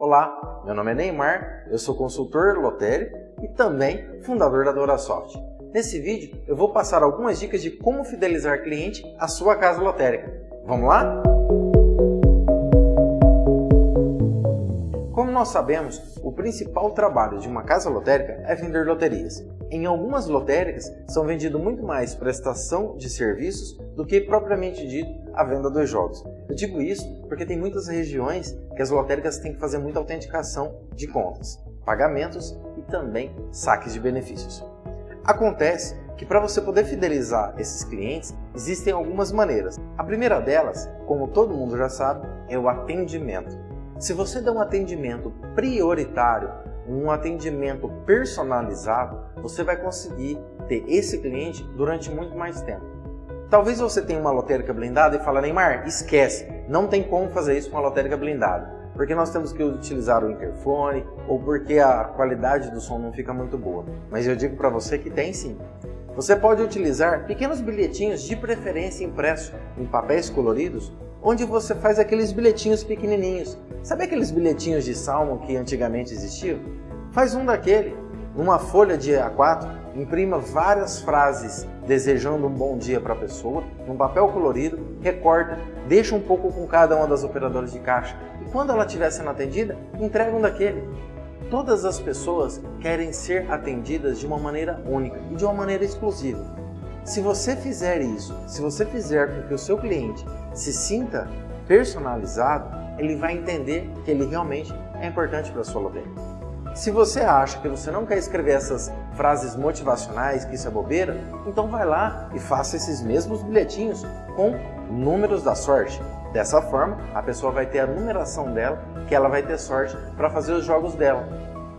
Olá, meu nome é Neymar, eu sou consultor lotérico e também fundador da DoraSoft. Nesse vídeo eu vou passar algumas dicas de como fidelizar cliente à sua casa lotérica. Vamos lá? Como nós sabemos, o principal trabalho de uma casa lotérica é vender loterias. Em algumas lotéricas são vendidos muito mais prestação de serviços do que propriamente dito a venda dos jogos. Eu digo isso porque tem muitas regiões que as lotéricas têm que fazer muita autenticação de contas, pagamentos e também saques de benefícios. Acontece que para você poder fidelizar esses clientes, existem algumas maneiras. A primeira delas, como todo mundo já sabe, é o atendimento. Se você der um atendimento prioritário, um atendimento personalizado, você vai conseguir ter esse cliente durante muito mais tempo. Talvez você tenha uma lotérica blindada e fale, Neymar, esquece, não tem como fazer isso com a lotérica blindada, porque nós temos que utilizar o interfone ou porque a qualidade do som não fica muito boa. Mas eu digo para você que tem sim. Você pode utilizar pequenos bilhetinhos de preferência impressos em papéis coloridos onde você faz aqueles bilhetinhos pequenininhos. Sabe aqueles bilhetinhos de salmo que antigamente existiam? Faz um daquele, numa folha de A4, imprima várias frases desejando um bom dia para a pessoa, num papel colorido, recorta, deixa um pouco com cada uma das operadoras de caixa e quando ela estiver sendo atendida, entrega um daquele. Todas as pessoas querem ser atendidas de uma maneira única e de uma maneira exclusiva. Se você fizer isso, se você fizer com que o seu cliente se sinta personalizado, ele vai entender que ele realmente é importante para a sua loteria. Se você acha que você não quer escrever essas frases motivacionais, que isso é bobeira, então vai lá e faça esses mesmos bilhetinhos com números da sorte. Dessa forma, a pessoa vai ter a numeração dela, que ela vai ter sorte para fazer os jogos dela.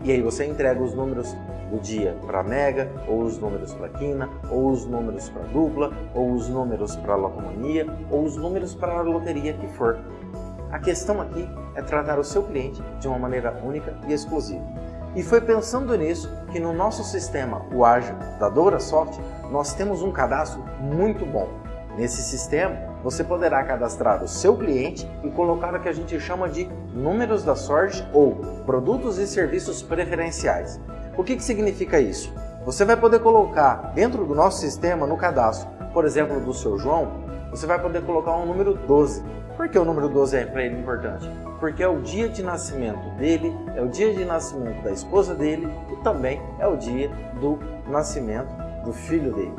E aí você entrega os números do dia para Mega, ou os números para Quina, ou os números para Dupla, ou os números para Locomania, ou os números para a loteria que for. A questão aqui é tratar o seu cliente de uma maneira única e exclusiva. E foi pensando nisso que no nosso sistema, o Ágil da DouraSoft, nós temos um cadastro muito bom. Nesse sistema, você poderá cadastrar o seu cliente e colocar o que a gente chama de números da sorte ou produtos e serviços preferenciais. O que, que significa isso? Você vai poder colocar dentro do nosso sistema, no cadastro, por exemplo, do seu João, você vai poder colocar um número 12. Por que o número 12 é para ele importante? Porque é o dia de nascimento dele, é o dia de nascimento da esposa dele e também é o dia do nascimento do filho dele.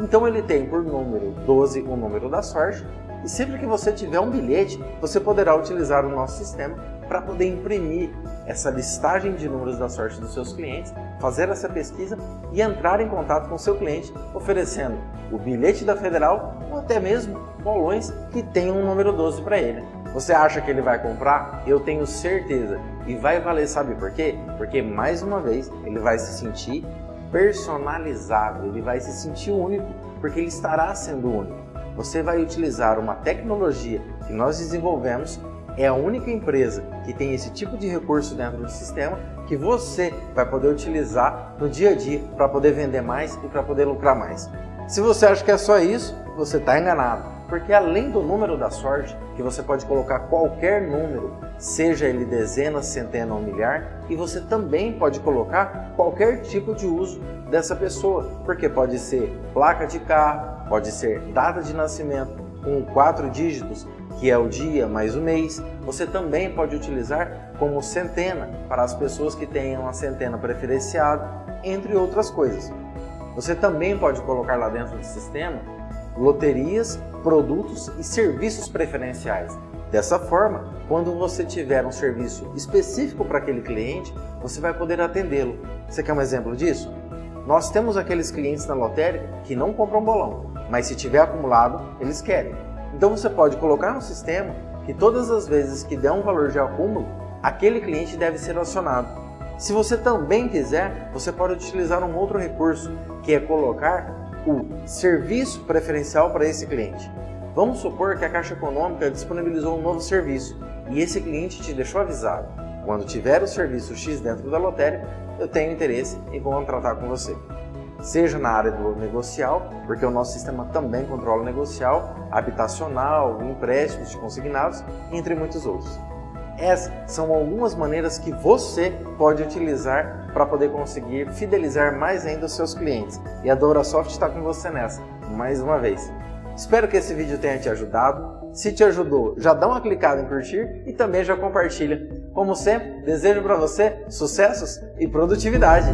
Então ele tem por número 12 o número da sorte e sempre que você tiver um bilhete, você poderá utilizar o nosso sistema para poder imprimir essa listagem de números da sorte dos seus clientes, fazer essa pesquisa e entrar em contato com o seu cliente oferecendo o bilhete da Federal ou até mesmo bolões que tenham um número 12 para ele. Você acha que ele vai comprar? Eu tenho certeza. E vai valer, sabe por quê? Porque mais uma vez ele vai se sentir personalizado, ele vai se sentir único, porque ele estará sendo único. Você vai utilizar uma tecnologia que nós desenvolvemos é a única empresa que tem esse tipo de recurso dentro do sistema que você vai poder utilizar no dia a dia para poder vender mais e para poder lucrar mais. Se você acha que é só isso, você está enganado, porque além do número da sorte, que você pode colocar qualquer número, seja ele dezena, centena ou milhar, e você também pode colocar qualquer tipo de uso dessa pessoa, porque pode ser placa de carro, pode ser data de nascimento com quatro dígitos, que é o dia mais o mês, você também pode utilizar como centena para as pessoas que tenham a centena preferenciada, entre outras coisas. Você também pode colocar lá dentro do sistema loterias, produtos e serviços preferenciais. Dessa forma, quando você tiver um serviço específico para aquele cliente, você vai poder atendê-lo. Você quer um exemplo disso? Nós temos aqueles clientes na lotérica que não compram bolão, mas se tiver acumulado, eles querem. Então você pode colocar no sistema que todas as vezes que der um valor de acúmulo, aquele cliente deve ser acionado. Se você também quiser, você pode utilizar um outro recurso, que é colocar o serviço preferencial para esse cliente. Vamos supor que a Caixa Econômica disponibilizou um novo serviço e esse cliente te deixou avisado. Quando tiver o serviço X dentro da lotérica, eu tenho interesse em contratar com você seja na área do negocial, porque o nosso sistema também controla negocial, habitacional, empréstimos consignados, entre muitos outros. Essas são algumas maneiras que você pode utilizar para poder conseguir fidelizar mais ainda os seus clientes. E a DouraSoft está com você nessa, mais uma vez. Espero que esse vídeo tenha te ajudado. Se te ajudou, já dá uma clicada em curtir e também já compartilha. Como sempre, desejo para você sucessos e produtividade.